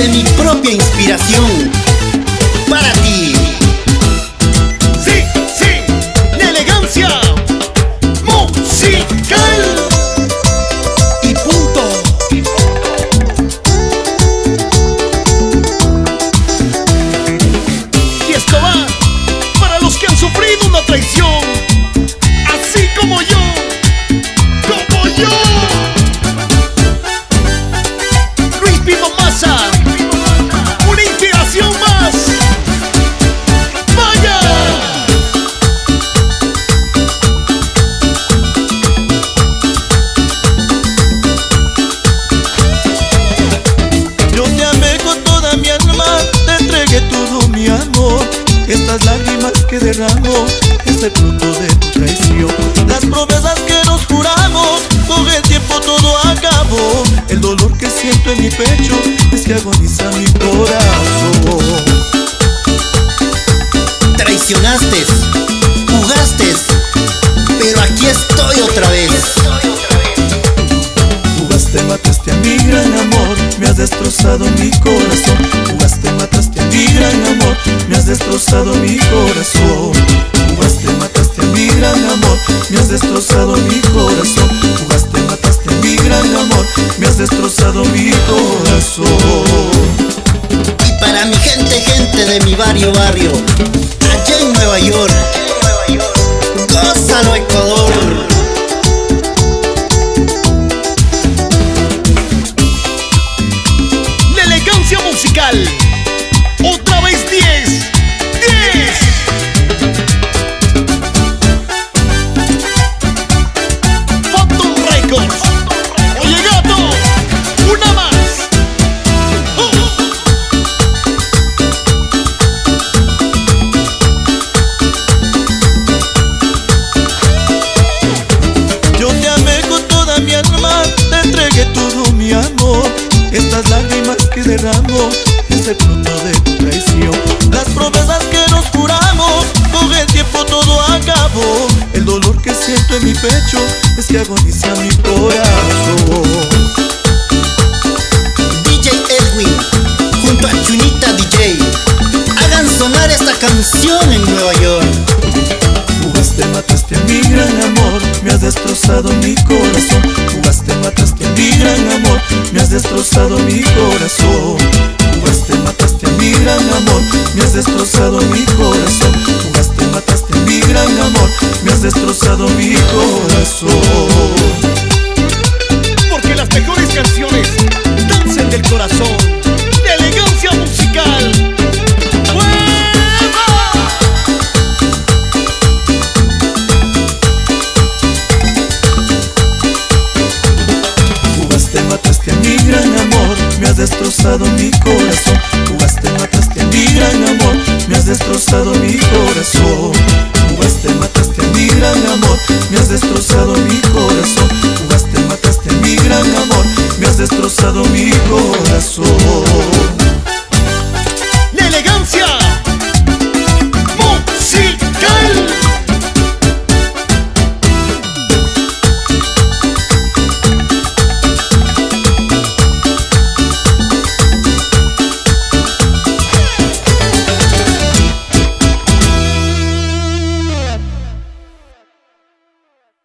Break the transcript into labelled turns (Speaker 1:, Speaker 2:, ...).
Speaker 1: de mi propia inspiración. Para ti.
Speaker 2: Sí, sí, de elegancia musical.
Speaker 1: Y punto.
Speaker 2: Y esto va para los que han sufrido una traición, así como yo, como yo.
Speaker 3: Estas lágrimas que derramo es el fruto de tu traición. Las promesas que nos juramos, con el tiempo todo acabó. El dolor que siento en mi pecho es que agoniza mi corazón.
Speaker 1: Traicionaste, jugaste, pero aquí estoy otra vez.
Speaker 3: Destrozado mi corazón. Jugaste, mataste mi gran amor, me has destrozado mi corazón. Jugaste, mataste mi gran amor, me has destrozado mi corazón.
Speaker 1: Y para mi gente, gente de mi barrio, barrio, allá en Nueva York, gózalo Ecuador.
Speaker 3: Estas lágrimas que derramo es el fruto de tu traición. Las promesas que nos juramos, con el tiempo todo acabó. El dolor que siento en mi pecho es que agoniza mi corazón.
Speaker 1: DJ Edwin, junto a Chunita DJ, hagan sonar esta canción en Nueva York.
Speaker 3: Jugaste, mataste a mi gran amor, me has destrozado mi corazón. Jugaste, mataste mi gran amor, me has destrozado mi corazón. Jugaste, mataste mi gran amor, me has destrozado mi corazón. Jugaste, mataste mi gran amor, me has destrozado mi corazón. Destrozado mi corazón. Jugaste, mataste a mi gran amor, me has destrozado mi corazón.